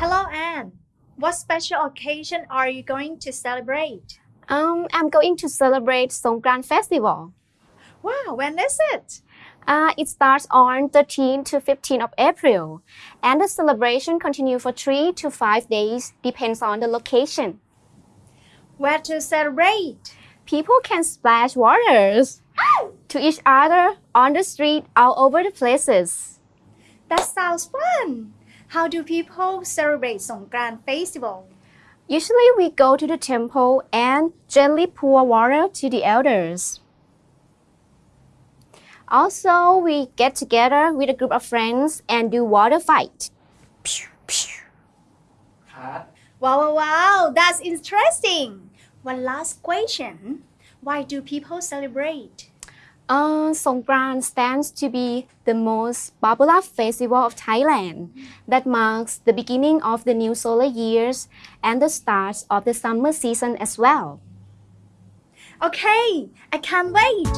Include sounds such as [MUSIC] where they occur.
Hello, Anne. What special occasion are you going to celebrate? Um, I'm going to celebrate Songkran Festival. Wow, when is it? Uh, it starts on 13 to 15 of April, and the celebration continues for 3 to 5 days, depends on the location. Where to celebrate? People can splash waters [GASPS] to each other on the street all over the places. That sounds fun. How do people celebrate Songkran festival? Usually we go to the temple and gently pour water to the elders. Also, we get together with a group of friends and do water fight. Wow, wow, wow, that's interesting. One last question. Why do people celebrate? Uh, Songkran stands to be the most popular festival of Thailand that marks the beginning of the new solar years and the start of the summer season as well. Okay, I can't wait!